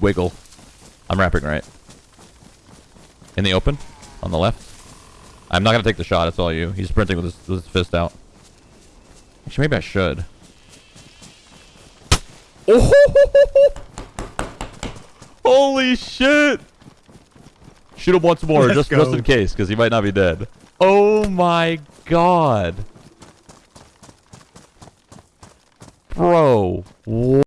wiggle. I'm wrapping right. In the open, on the left. I'm not gonna take the shot. It's all you. He's sprinting with his, with his fist out. Actually, maybe I should. Oh! Holy shit! Shoot him once more, just just in case, because he might not be dead. Oh my god, bro!